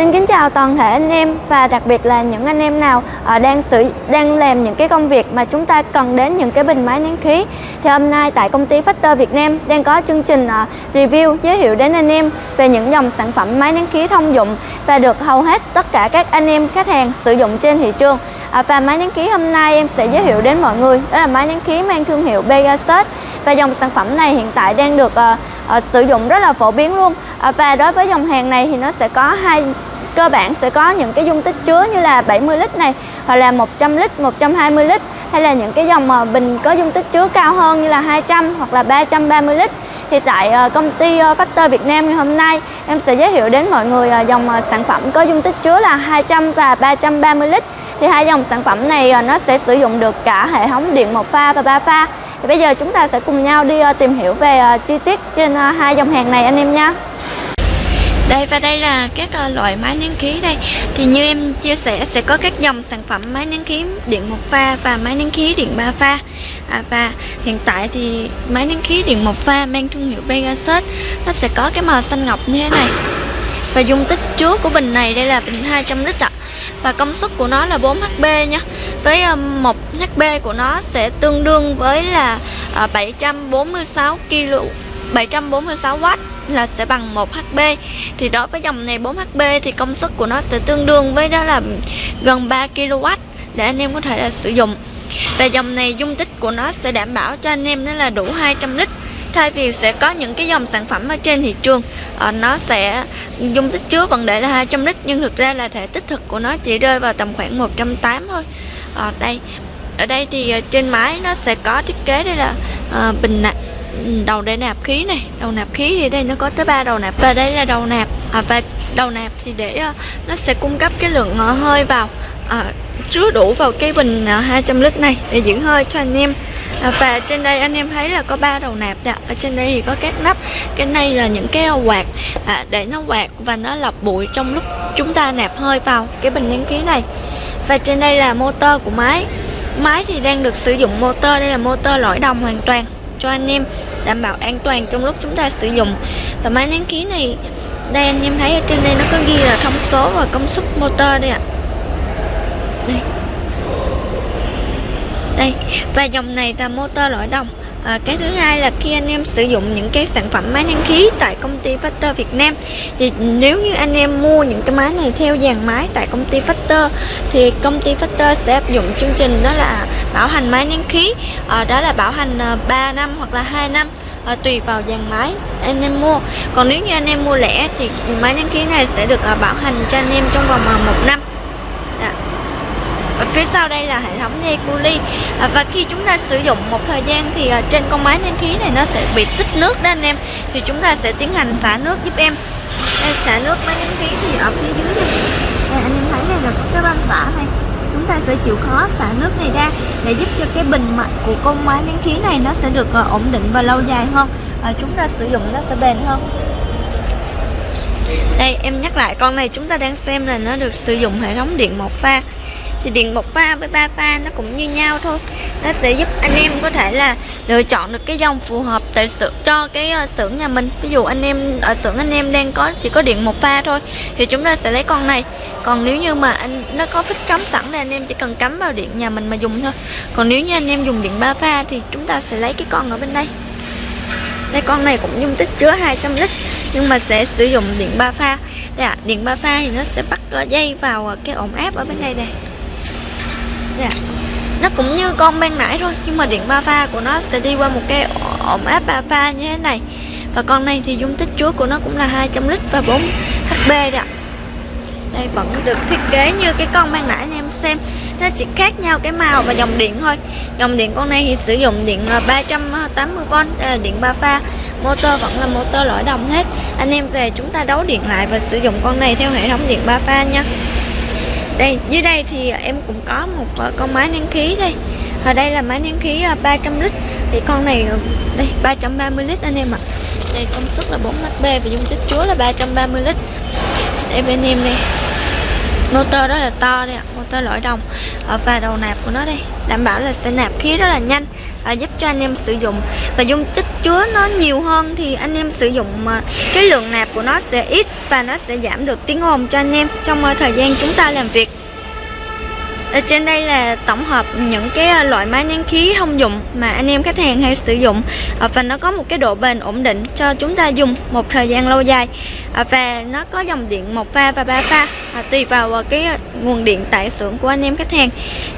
Xin kính chào toàn thể anh em và đặc biệt là những anh em nào ờ, đang sử đang làm những cái công việc mà chúng ta cần đến những cái bình máy nén khí. Thì hôm nay tại công ty Factor Việt Nam đang có chương trình ờ, review giới thiệu đến anh em về những dòng sản phẩm máy nén khí thông dụng và được hầu hết tất cả các anh em khách hàng sử dụng trên thị trường. À, và máy nén khí hôm nay em sẽ giới thiệu đến mọi người đó là máy nén khí mang thương hiệu Pegasus và dòng sản phẩm này hiện tại đang được uh, uh, sử dụng rất là phổ biến luôn và đối với dòng hàng này thì nó sẽ có hai cơ bản sẽ có những cái dung tích chứa như là 70 lít này, hoặc là 100 lít 120 lít, hay là những cái dòng mà bình có dung tích chứa cao hơn như là 200 hoặc là 330 lít. Thì tại ờ, công ty ờ, Factor Việt Nam ngày hôm nay, em sẽ giới thiệu đến mọi người dòng sản phẩm có dung tích chứa là 200 và 330 lít. Thì hai dòng sản phẩm này nó sẽ sử dụng được cả hệ thống điện một pha và ba pha. Thì bây giờ chúng ta sẽ cùng nhau đi tìm hiểu về chi tiết trên hai dòng hàng này anh em nha đây và đây là các ờ, loại máy nén khí đây. Thì như em chia sẻ sẽ có các dòng sản phẩm máy nén khí điện một pha và máy nén khí điện ba pha. À, Và hiện tại thì máy nén khí điện một pha mang thương hiệu Pegasus Nó sẽ có cái màu xanh ngọc như thế này. Và dung tích chứa của bình này đây là bình 200 lít ạ. Và công suất của nó là 4HP nha với ờ, một HP của nó sẽ tương đương với là ờ, 746 kg 746W là sẽ bằng 1 HP thì đối với dòng này 4 HP thì công suất của nó sẽ tương đương với đó là gần 3 kW để anh em có thể là sử dụng. Và dòng này dung tích của nó sẽ đảm bảo cho anh em nó là đủ 200 lít. Thay vì sẽ có những cái dòng sản phẩm ở trên thị trường ờ, nó sẽ dung tích chứa vẫn để là 200 lít, nhưng thực ra là thể tích thực của nó chỉ rơi vào tầm khoảng 180 thôi. Ở đây ở đây thì ờ, trên máy nó sẽ có thiết kế đây là bình nạp đầu để nạp khí này. Đầu nạp khí thì đây nó có tới ba đầu nạp. Và đây là đầu nạp à, và đầu nạp thì để uh, nó sẽ cung cấp cái lượng uh, hơi vào à, chứa đủ vào cái bình à, 200 lít này để giữ hơi cho anh em. À, và trên đây anh em thấy là có ba đầu nạp đã. ở trên đây thì có các nắp. Cái này là những cái à, quạt à, để nó quạt và nó lọc bụi trong lúc chúng ta nạp hơi vào cái bình nén khí này. Và trên đây là motor của máy. Máy thì đang được sử dụng motor đây là motor lõi đồng hoàn toàn cho anh em, đảm bảo an toàn trong lúc chúng ta sử dụng. Và máy nén khí này, đây anh em thấy ở trên đây nó có ghi là thông số và công suất motor đây ạ. À đây. Đây. Và dòng này là motor lõi đồng à, cái thứ hai là khi anh em sử dụng những cái sản phẩm máy nén khí tại công ty Factor Việt Nam thì nếu như anh em mua những cái máy này theo dàn máy tại công ty Factor thì công ty Factor sẽ áp dụng chương trình đó là bảo hành máy nén khí. À, đó là bảo hành à, 3 năm hoặc là 2 năm à, tùy vào dàn máy anh em mua. Còn nếu như anh em mua lẻ thì máy nén khí này sẽ được à, bảo hành cho anh em trong vòng à, một năm phía sau đây là hệ thống dây cu ly à, và khi chúng ta sử dụng một thời gian thì à, trên con máy nén khí này nó sẽ bị tích nước đó anh em. Thì chúng ta sẽ tiến hành xả nước giúp em. Đây xả nước máy nén khí thì ở phía dưới đây. Đây anh em thấy này là có cái van xả này. Chúng ta sẽ chịu khó xả nước này ra để giúp cho cái bình mặt của con máy nén khí này nó sẽ được à, ổn định và lâu dài hơn. À, chúng ta sử dụng nó sẽ bền hơn. Đây em nhắc lại con này chúng ta đang xem là nó được sử dụng hệ thống điện một pha thì điện một pha với ba pha nó cũng như nhau thôi. Nó sẽ giúp anh em có thể là lựa chọn được cái dòng phù hợp tại sự cho cái uh, xưởng nhà mình. Ví dụ anh em ở xưởng anh em đang có chỉ có điện một pha thôi thì chúng ta sẽ lấy con này. Còn nếu như mà anh nó có phích cắm sẵn thì anh em chỉ cần cắm vào điện nhà mình mà dùng thôi. Còn nếu như anh em dùng điện ba pha thì chúng ta sẽ lấy cái con ở bên đây. Đây con này cũng dung tích chứa 200 lít nhưng mà sẽ sử dụng điện ba pha. Đây ạ à, điện ba pha thì nó sẽ bắt ờ, dây vào ờ, cái ổn áp ở bên đây này nha. Nó cũng như con ban nãy thôi, nhưng mà điện ba pha của nó sẽ đi qua một cái ổn áp ba pha như thế này. Và con này thì dung tích chứa của nó cũng là 200 lít và 4 HP đó đây vẫn được thiết kế như cái con ban nãy anh em xem. Nó chỉ khác nhau cái màu và dòng điện thôi. Dòng điện con này thì sử dụng điện 380V đây là à, điện ba pha. Motor vẫn là motor lõi đồng hết. Anh em về chúng ta đấu điện lại và sử dụng con này theo hệ thống điện ba pha nha đây, dưới đây thì em cũng có một ờ, con máy nén khí đây. Ở đây là máy nén khí ờ, 300 lít. Thì con này ờ, đây 330 lít anh em ạ. Đây, công suất là 4 HP và dung tích chứa là 330 lít. Đây bên em đây motor đó là to đây ạ, motor lõi đồng. Ở và đầu nạp của nó đây, đảm bảo là sẽ nạp khí rất là nhanh à, giúp cho anh em sử dụng. Và dung tích chứa nó nhiều hơn thì anh em sử dụng à, cái lượng nạp của nó sẽ ít và nó sẽ giảm được tiếng ồn cho anh em trong à, thời gian chúng ta làm việc ở trên đây là tổng hợp những cái à, loại máy nén khí thông dụng mà anh em khách hàng hay sử dụng. À, và nó có một cái độ bền ổn định cho chúng ta dùng một thời gian lâu dài. À, và nó có dòng điện một pha và ba pha tùy vào cái nguồn điện tại xưởng của anh em khách hàng.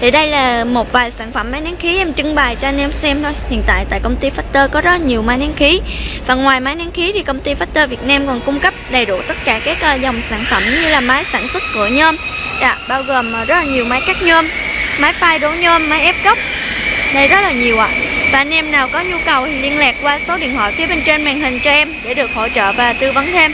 Thì đây là một vài sản phẩm máy nén khí em trưng bày cho anh em xem thôi. Hiện tại tại công ty Factor có rất nhiều máy nén khí. Và ngoài máy nén khí thì công ty Factor Việt Nam còn cung cấp đầy đủ tất cả các dòng sản phẩm như là máy sản xuất cửa nhôm Dạ, bao gồm ờ, rất là nhiều máy cắt nhôm, máy phai đổ nhôm, máy ép cốc, Đây rất là nhiều ạ. Và anh em nào có nhu cầu thì liên lạc qua số điện thoại phía bên trên màn hình cho em để được hỗ trợ và tư vấn thêm.